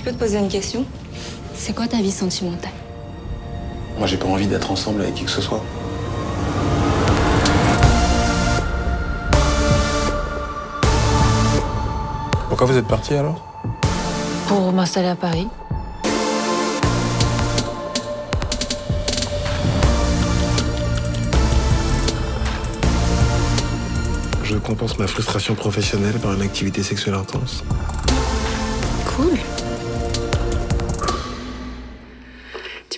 Je peux te poser une question? C'est quoi ta vie sentimentale? Moi, j'ai pas envie d'être ensemble avec qui que ce soit. Pourquoi vous êtes parti alors? Pour m'installer à Paris. Je compense ma frustration professionnelle par une activité sexuelle intense. Cool.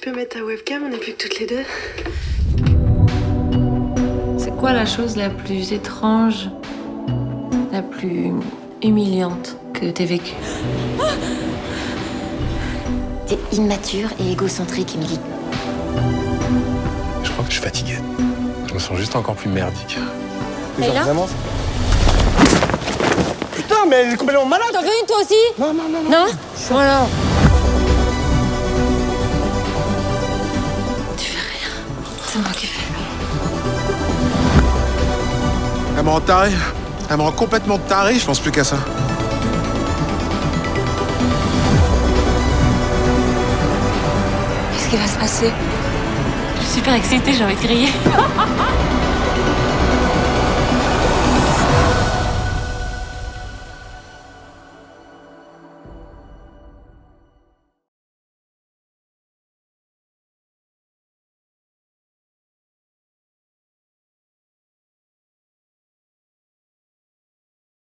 Peux mettre ta webcam, on n'est plus que toutes les deux. C'est quoi la chose la plus étrange, la plus humiliante que t'aies vécue? T'es immature et égocentrique, Emily. Je crois que je suis fatigué. Je me sens juste encore plus merdique. Et là Vraiment Putain, mais elle est complètement malade T'en veux une toi aussi? Non, non, non, non. Non? Voilà. Elle me rend taré. Elle me rend complètement taré, je pense plus qu'à ça. Qu'est-ce qui va se passer? Je suis super excitée, j'ai envie de crier.